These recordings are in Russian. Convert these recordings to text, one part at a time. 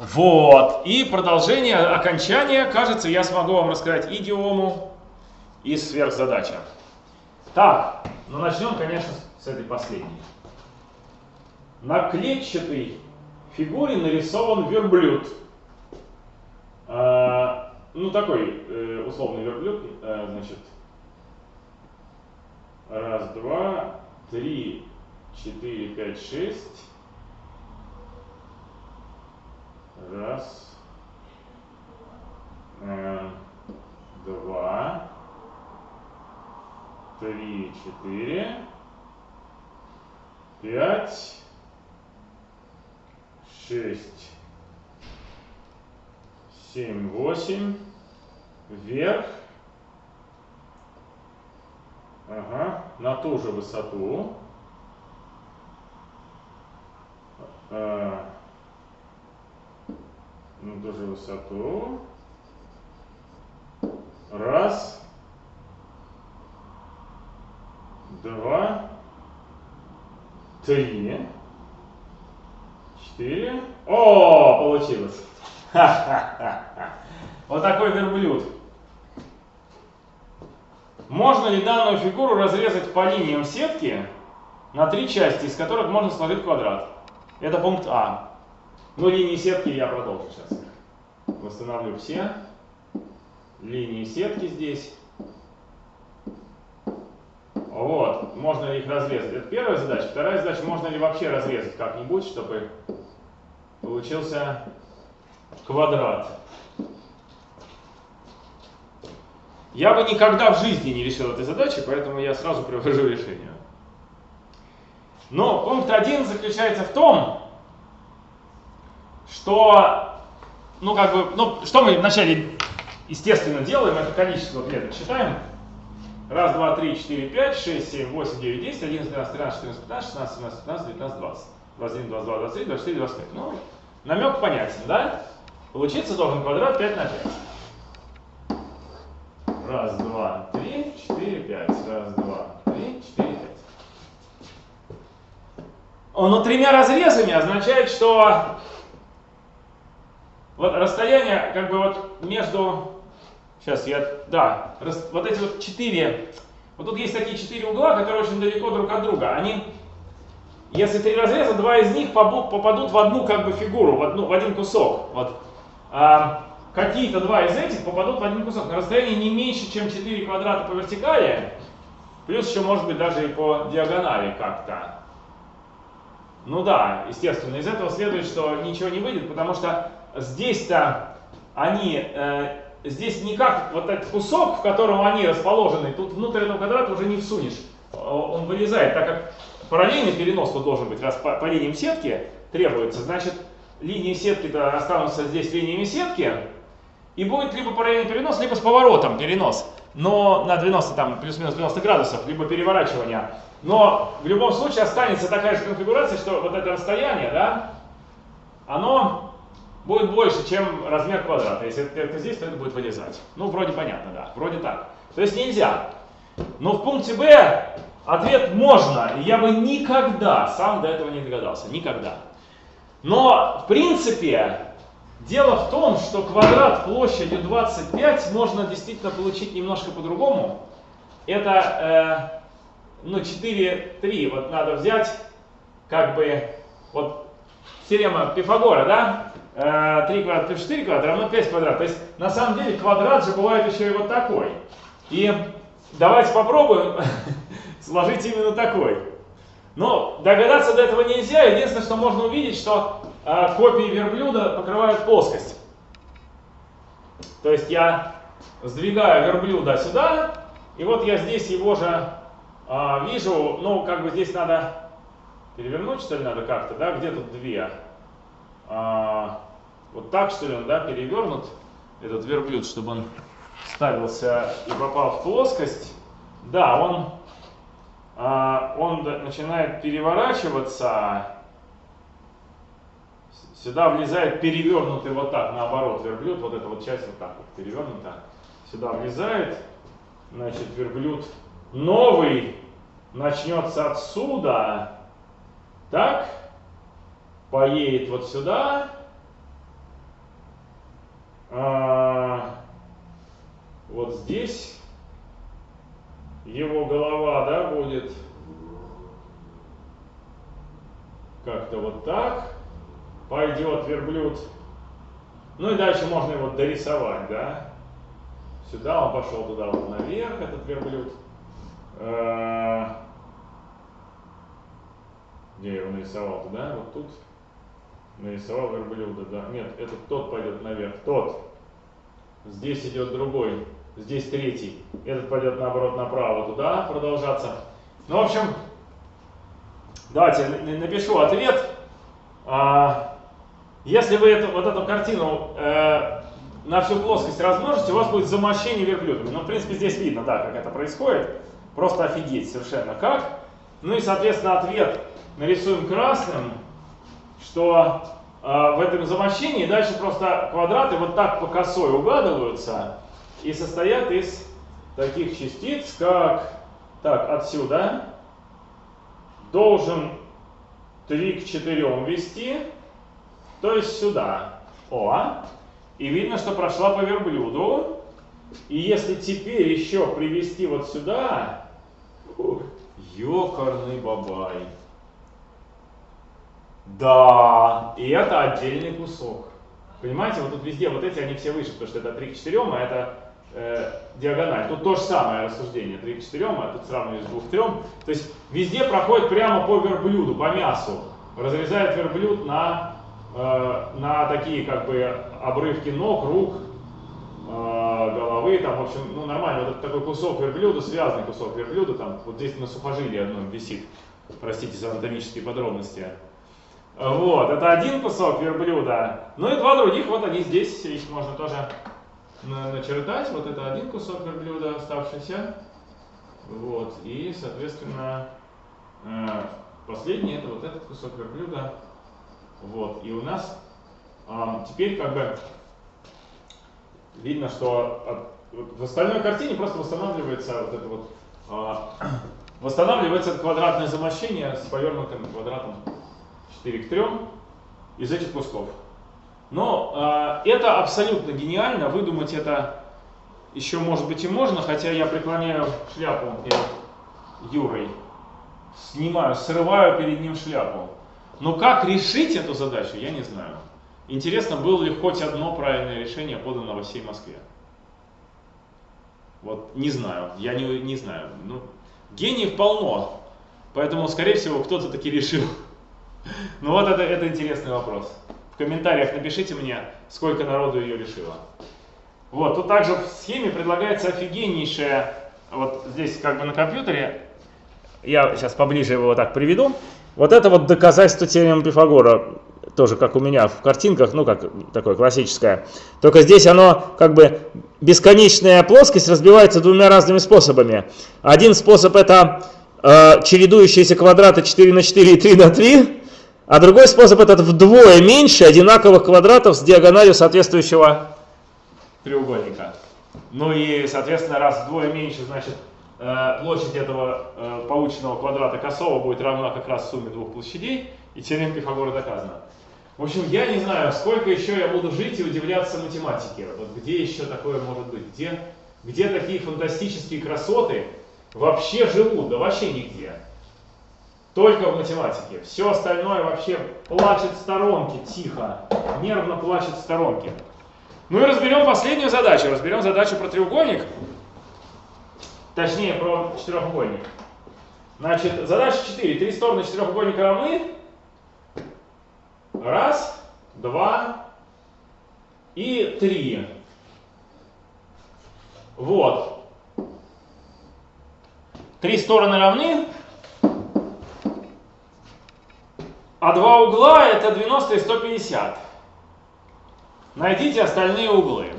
Вот. И продолжение, окончание, кажется, я смогу вам рассказать идиому и сверхзадача. Так, ну начнем, конечно, с этой последней. На клетчатой фигуре нарисован верблюд. А, ну, такой э, условный верблюд, э, значит, раз, два, три, четыре, пять, шесть. Раз, э, два, три, четыре, пять, шесть, семь, восемь, вверх, ага, на ту же высоту, на ту же высоту, раз, два, три, четыре. О, получилось. Вот такой верблюд. Можно ли данную фигуру разрезать по линиям сетки на три части, из которых можно сложить квадрат? Это пункт А. Ну, линии сетки я продолжу сейчас. Восстановлю все линии сетки здесь. Вот, можно их разрезать. Это первая задача. Вторая задача, можно ли вообще разрезать как-нибудь, чтобы получился квадрат. Я бы никогда в жизни не решил этой задачи, поэтому я сразу привожу решение. Но пункт один заключается в том, что, ну как бы, ну что мы вначале естественно делаем, это количество клеток считаем. Раз, два, три, четыре, пять, шесть, семь, восемь, девять, десять, одиннадцать, двенадцать, тринадцать, четырнадцать, пятнадцать, шестнадцать, семнадцать, пятнадцать, девятнадцать, двадцать. двадцать один, двадцать два, двадцать три, двадцать четыре, двадцать пять. Ну, намек понятен, да? Получиться должен квадрат 5 на 5. Раз, два, три, четыре, пять. Раз, два, три, четыре, пять. Но тремя разрезами означает, что вот расстояние как бы вот между... Сейчас я... Да, рас, вот эти вот четыре... Вот тут есть такие четыре угла, которые очень далеко друг от друга. Они если три разреза, два из них попадут в одну как бы фигуру, в, одну, в один кусок. Вот. А, Какие-то два из этих попадут в один кусок на расстоянии не меньше, чем 4 квадрата по вертикали, плюс еще может быть даже и по диагонали как-то. Ну да, естественно, из этого следует, что ничего не выйдет, потому что здесь-то они, э, здесь никак, вот этот кусок, в котором они расположены, тут внутрь этого квадрата уже не всунешь, он вылезает, так как параллельный перенос тут должен быть, раз по, по линиям сетки требуется, значит, линии сетки-то останутся здесь линиями сетки, и будет либо параллельный перенос, либо с поворотом перенос, но на 90, там, плюс-минус 90 градусов, либо переворачивание. Но в любом случае останется такая же конфигурация, что вот это расстояние, да, оно будет больше, чем размер квадрата. Если это здесь, то это будет вылезать. Ну, вроде понятно, да, вроде так. То есть нельзя. Но в пункте Б ответ можно, и я бы никогда сам до этого не догадался. Никогда. Но, в принципе, дело в том, что квадрат площадью 25 можно действительно получить немножко по-другому. Это, э, ну, 4, 3. Вот надо взять, как бы, вот, теорема Пифагора, да? Э, 3 квадрат плюс 4 квадрат равно 5 квадрат. То есть, на самом деле, квадрат же бывает еще и вот такой. И давайте попробуем сложить именно такой. Но догадаться до этого нельзя. Единственное, что можно увидеть, что э, копии верблюда покрывают плоскость. То есть я сдвигаю верблюда сюда, и вот я здесь его же э, вижу, ну, как бы здесь надо перевернуть, что ли, надо как-то, да, где тут две? А, вот так, что ли, он, да, перевернут, этот верблюд, чтобы он ставился и попал в плоскость. Да, он а, он начинает переворачиваться, сюда влезает перевернутый вот так, наоборот, верблюд, вот эта вот часть вот так вот перевернута, сюда влезает, значит, верблюд новый начнется отсюда, так, поедет вот сюда, а, вот здесь его голова, да, будет как-то вот так, пойдет верблюд. Ну и дальше можно его дорисовать, да. Сюда он пошел туда вот наверх, этот верблюд. А, где я его нарисовал туда, вот тут. Нарисовал верблюда, да. Нет, этот тот пойдет наверх, тот. Здесь идет другой, здесь третий. Этот пойдет наоборот направо туда продолжаться. Ну, в общем, давайте напишу ответ. А, если вы эту, вот эту картину э, на всю плоскость размножите, у вас будет замощение верблюдами. Ну, в принципе, здесь видно, да, как это происходит. Просто офигеть совершенно как. Ну и, соответственно, ответ нарисуем красным, что э, в этом замощении дальше просто квадраты вот так по косой угадываются и состоят из таких частиц, как, так, отсюда должен 3 к 4 вести, то есть сюда. О, и видно, что прошла по верблюду. И если теперь еще привести вот сюда, ёкарный бабай. Да, и это отдельный кусок. Понимаете, вот тут везде вот эти, они все выше, потому что это 3 к 4, а это э, диагональ. Тут то же самое рассуждение, 3 к 4, а тут сравниваю с 2 к 3. То есть везде проходит прямо по верблюду, по мясу. Разрезает верблюд на, э, на такие как бы обрывки ног, рук, э, головы, там, в общем, ну нормально, вот такой кусок верблюда, связанный кусок верблюда, там, вот здесь на сухожилии одном висит, простите за анатомические подробности. Вот, это один кусок верблюда. Ну и два других, вот они здесь, их можно тоже начертать. Вот это один кусок верблюда оставшийся. Вот, и, соответственно, э, последний это вот этот кусок верблюда. Вот, и у нас теперь как бы видно, что в остальной картине просто восстанавливается вот это вот, а, восстанавливается квадратное замощение с повернутым квадратом 4 к 3 из этих кусков. Но э, это абсолютно гениально, выдумать это еще может быть и можно, хотя я преклоняю шляпу перед Юрой, снимаю, срываю перед ним шляпу. Но как решить эту задачу, я не знаю. Интересно, было ли хоть одно правильное решение подано во всей Москве? Вот не знаю, я не, не знаю. Ну, гениев полно, поэтому, скорее всего, кто-то таки решил ну вот это, это интересный вопрос. В комментариях напишите мне, сколько народу ее решило. Вот, тут также в схеме предлагается офигеннейшая, вот здесь как бы на компьютере, я сейчас поближе его вот так приведу. Вот это вот доказательство теоремы Пифагора, тоже как у меня в картинках, ну как такое классическое. Только здесь оно как бы бесконечная плоскость разбивается двумя разными способами. Один способ это э, чередующиеся квадраты 4 на 4 и 3 на 3. А другой способ этот вдвое меньше одинаковых квадратов с диагональю соответствующего треугольника. Ну и, соответственно, раз вдвое меньше, значит, э, площадь этого э, полученного квадрата косого будет равна как раз сумме двух площадей, и теорема Пифагора доказана. В общем, я не знаю, сколько еще я буду жить и удивляться математике. Вот где еще такое может быть? Где, где такие фантастические красоты вообще живут? Да вообще нигде. Только в математике. Все остальное вообще плачет в сторонке, тихо, нервно плачет в сторонке. Ну и разберем последнюю задачу. Разберем задачу про треугольник. Точнее, про четырехугольник. Значит, задача 4. Три стороны четырехугольника равны. Раз, два и три. Вот. Три стороны равны. А два угла это 90 и 150. Найдите остальные углы.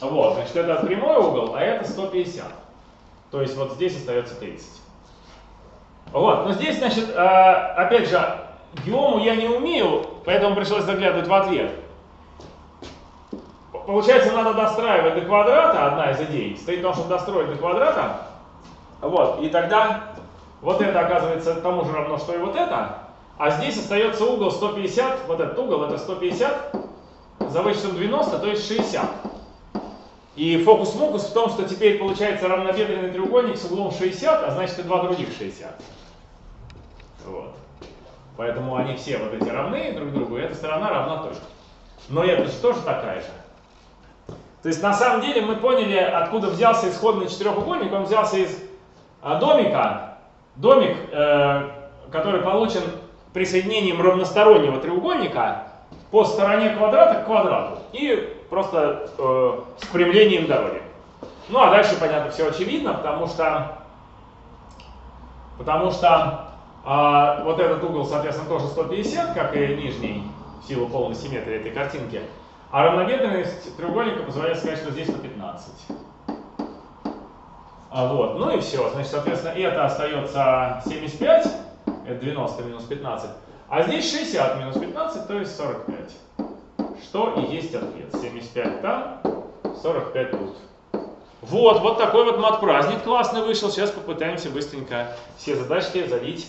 Вот, значит, это прямой угол, а это 150. То есть вот здесь остается 30. Вот, но здесь, значит, э, опять же, геому я не умею, поэтому пришлось заглядывать в ответ. Получается, надо достраивать до квадрата, одна из идей, стоит в том, чтобы достроить до квадрата. Вот, и тогда вот это оказывается тому же равно, что и вот это. А здесь остается угол 150, вот этот угол это 150 за вычетом 90, то есть 60. И фокус-мокус в том, что теперь получается равнобедренный треугольник с углом 60, а значит и два других 60. Вот. Поэтому они все вот эти равны друг другу, и эта сторона равна тоже. Но эта же тоже такая же. То есть на самом деле мы поняли, откуда взялся исходный четырехугольник. Он взялся из а, домика. Домик, э, который получен присоединением равностороннего треугольника по стороне квадрата к квадрату. И просто э, с примлением дороги. Ну а дальше, понятно, все очевидно, потому что, потому что э, вот этот угол, соответственно, тоже 150, как и нижний, в силу полной симметрии этой картинки. А равнобедренность треугольника позволяет сказать, что здесь 115. А вот, ну и все. Значит, соответственно, это остается 75, это 90 минус 15. А здесь 60 минус 15, то есть 45 что и есть ответ. 75 там, 45 тут. Вот, вот такой вот мат-праздник классный вышел. Сейчас попытаемся быстренько все задачки залить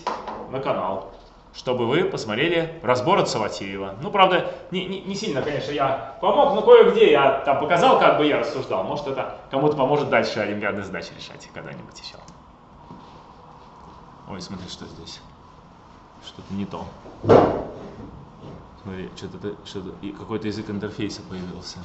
на канал, чтобы вы посмотрели разбор от Саватеева. Ну, правда, не, не, не сильно, конечно, я помог, но кое-где я там показал, как бы я рассуждал. Может, это кому-то поможет дальше олимпиадные задачи решать когда-нибудь еще. Ой, смотри, что здесь. Что-то не то. Смотри, что-то что какой-то язык интерфейса появился.